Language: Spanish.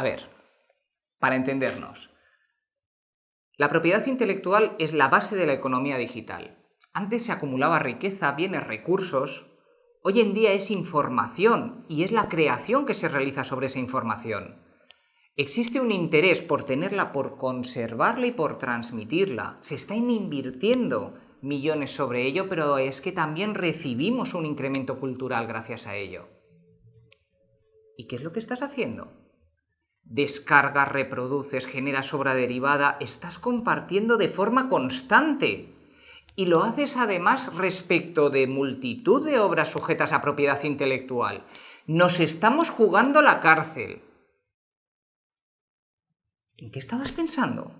A ver, para entendernos, la propiedad intelectual es la base de la economía digital. Antes se acumulaba riqueza, bienes, recursos. Hoy en día es información y es la creación que se realiza sobre esa información. Existe un interés por tenerla, por conservarla y por transmitirla. Se están invirtiendo millones sobre ello, pero es que también recibimos un incremento cultural gracias a ello. ¿Y qué es lo que estás haciendo? Descargas, reproduces, generas obra derivada, estás compartiendo de forma constante. Y lo haces además respecto de multitud de obras sujetas a propiedad intelectual. Nos estamos jugando la cárcel. ¿En qué estabas pensando?